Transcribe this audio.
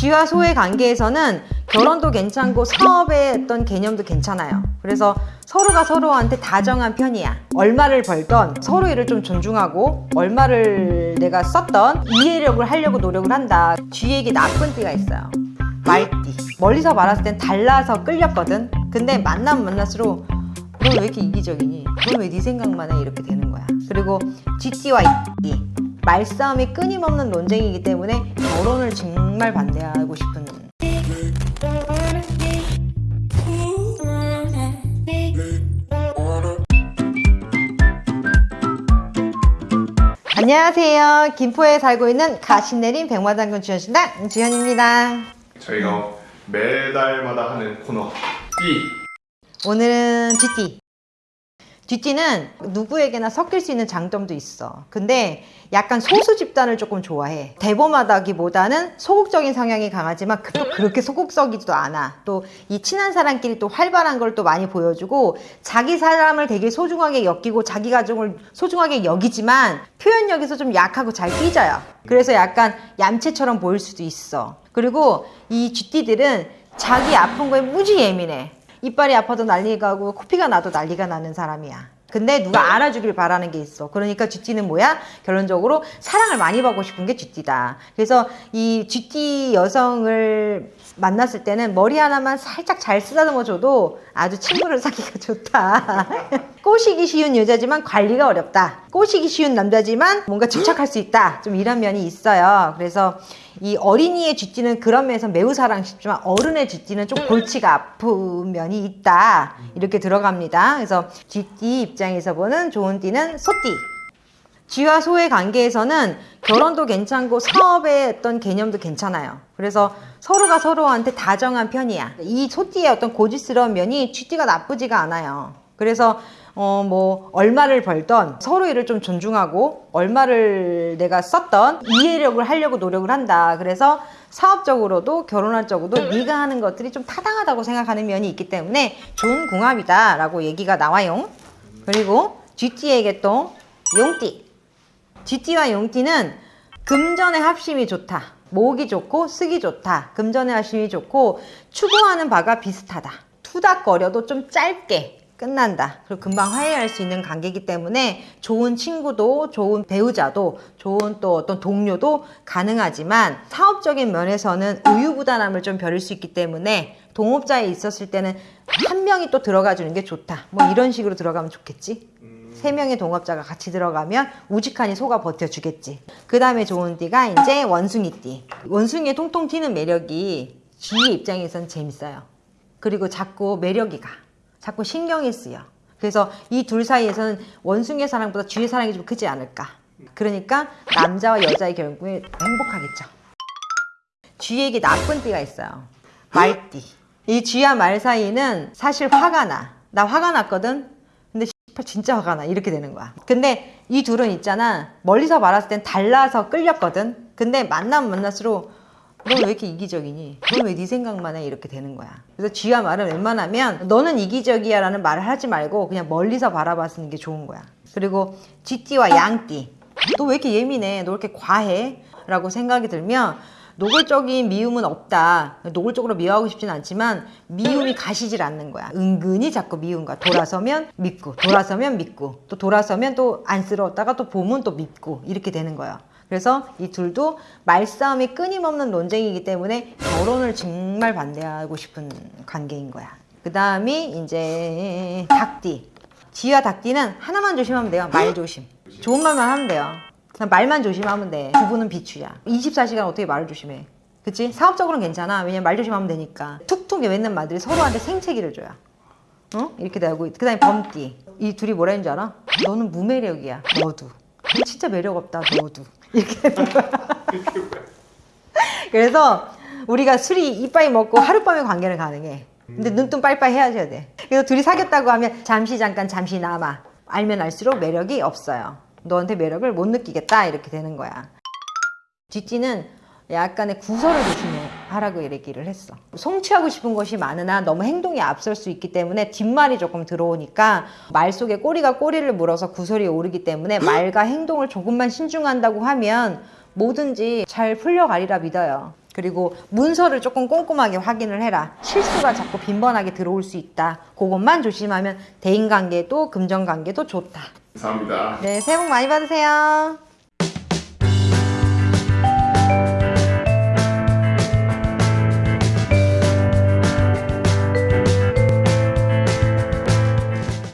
쥐와 소의 관계에서는 결혼도 괜찮고 사업의 어떤 개념도 괜찮아요. 그래서 서로가 서로한테 다정한 편이야. 얼마를 벌던 서로 일을 좀 존중하고 얼마를 내가 썼던 이해력을 하려고 노력을 한다. 쥐에게 나쁜 띠가 있어요. 말띠. 멀리서 말았을 땐 달라서 끌렸거든. 근데 만나면 만날수록 너 왜 이렇게 이기적이니? 너 왜 네 생각만 해? 이렇게 되는 거야. 그리고 쥐띠와 이띠. 말싸움이 끊임없는 논쟁이기 때문에 결혼을 정말 반대하고 싶은 안녕하세요. 김포에 살고 있는 가신내린 백마장군 주현신당 주현입니다. 저희가 매달마다 하는 코너 B 오늘은 쥐띠. 쥐띠는 누구에게나 섞일 수 있는 장점도 있어. 근데 약간 소수 집단을 조금 좋아해. 대범하다기보다는 소극적인 성향이 강하지만 그- 또 그렇게 소극적이지도 않아. 또 이 친한 사람끼리 또 활발한 걸 또 많이 보여주고 자기 사람을 되게 소중하게 여기고 자기 가족을 소중하게 여기지만 표현력에서 좀 약하고 잘 삐져요. 그래서 약간 얌체처럼 보일 수도 있어. 그리고 이 쥐띠들은 자기 아픈 거에 무지 예민해. 이빨이 아파도 난리가 나고 코피가 나도 난리가 나는 사람이야. 근데 누가 알아주길 바라는 게 있어. 그러니까 쥐띠는 뭐야? 결론적으로 사랑을 많이 받고 싶은 게 쥐띠다. 그래서 이 쥐띠 여성을 만났을 때는 머리 하나만 살짝 잘 쓰다듬어 줘도 아주 친구를 사기가 좋다. 꼬시기 쉬운 여자지만 관리가 어렵다. 꼬시기 쉬운 남자지만 뭔가 집착할 수 있다. 좀 이런 면이 있어요. 그래서 이 어린이의 쥐띠는 그런 면에서 매우 사랑 싶지만 어른의 쥐띠는 좀 골치가 아픈 면이 있다. 이렇게 들어갑니다. 그래서 쥐띠 입장에서 보는 좋은 띠는 소띠. 쥐와 소의 관계에서는 결혼도 괜찮고 사업의 어떤 개념도 괜찮아요. 그래서 서로가 서로한테 다정한 편이야. 이 소띠의 어떤 고집스러운 면이 쥐띠가 나쁘지가 않아요. 그래서 어 뭐 얼마를 벌던 서로 일을 좀 존중하고 얼마를 내가 썼던 이해력을 하려고 노력을 한다. 그래서 사업적으로도 결혼할 적으로도 네가 하는 것들이 좀 타당하다고 생각하는 면이 있기 때문에 좋은 궁합이다 라고 얘기가 나와요. 그리고 쥐띠에게 또 용띠. 쥐띠와 용띠는 금전의 합심이 좋다. 목이 좋고 쓰기 좋다. 금전의 합심이 좋고 추구하는 바가 비슷하다. 투닥거려도 좀 짧게 끝난다. 그리고 금방 화해할 수 있는 관계이기 때문에 좋은 친구도 좋은 배우자도 좋은 또 어떤 동료도 가능하지만 사업적인 면에서는 우유부단함을 좀 벼를 수 있기 때문에 동업자에 있었을 때는 한 명이 또 들어가 주는 게 좋다. 뭐 이런 식으로 들어가면 좋겠지. 세 명의 동업자가 같이 들어가면 우직하니 소가 버텨주겠지. 그 다음에 좋은 띠가 이제 원숭이띠. 원숭이의 통통 튀는 매력이 쥐의 입장에선 재밌어요. 그리고 자꾸 매력이 가. 자꾸 신경이 쓰여. 그래서 이 둘 사이에서는 원숭이의 사랑보다 쥐의 사랑이 좀 크지 않을까. 그러니까 남자와 여자의 결국에 행복하겠죠. 쥐에게 나쁜 띠가 있어요. 말띠. 이 쥐와 말 사이는 사실 화가 나. 나 화가 났거든. 근데 진짜 화가 나. 이렇게 되는 거야. 근데 이 둘은 있잖아. 멀리서 말았을 땐 달라서 끌렸거든. 근데 만나면 만날수록 너왜 이렇게 이기적이니? 너왜네 생각만 해? 이렇게 되는 거야. 그래서 쥐와 말은 웬만하면 너는 이기적이야 라는 말을 하지 말고 그냥 멀리서 바라봤는 게 좋은 거야. 그리고 쥐띠와 양띠. 너 왜 이렇게 예민해? 너 왜 이렇게 과해? 라고 생각이 들면 노골적인 미움은 없다. 노골적으로 미워하고 싶진 않지만 미움이 가시질 않는 거야. 은근히 자꾸 미운 거야. 돌아서면 믿고, 돌아서면 믿고, 또 돌아서면 또 안쓰러웠다가 또 보면 또 믿고 이렇게 되는 거야. 그래서 이 둘도 말싸움이 끊임없는 논쟁이기 때문에 결혼을 정말 반대하고 싶은 관계인 거야. 그 다음이 이제 닭띠. 쥐와 닭띠는 하나만 조심하면 돼요. 말 조심. 좋은 말만 하면 돼요. 그냥 말만 조심하면 돼. 부부는 비추야. 24시간 어떻게 말을 조심해. 그치? 사업적으로는 괜찮아. 왜냐면 말 조심하면 되니까. 툭툭 외는 말들이 서로한테 생채기를 줘요. 어? 이렇게 되고 그 다음에 범띠. 이 둘이 뭐라 했는 줄 알아? 너는 무매력이야. 너도. 너 진짜 매력 없다. 너도. 이렇게. 그래서 우리가 술이 이빠이 먹고 하룻밤에 관계는 가능해. 근데 눈뜬 빨빨 헤어져야 돼. 그래서 둘이 사귀었다고 하면 잠시 잠깐 잠시 남아. 알면 알수록 매력이 없어요. 너한테 매력을 못 느끼겠다 이렇게 되는 거야. 쥐띠는 약간의 구설을 조심 하라고 얘기를 했어. 성취하고 싶은 것이 많으나 너무 행동이 앞설 수 있기 때문에 뒷말이 조금 들어오니까 말 속에 꼬리가 꼬리를 물어서 구설이 오르기 때문에 말과 행동을 조금만 신중한다고 하면 뭐든지 잘 풀려가리라 믿어요. 그리고 문서를 조금 꼼꼼하게 확인을 해라. 실수가 자꾸 빈번하게 들어올 수 있다. 그것만 조심하면 대인관계도 금전관계도 좋다. 감사합니다. 네, 새해 복 많이 받으세요.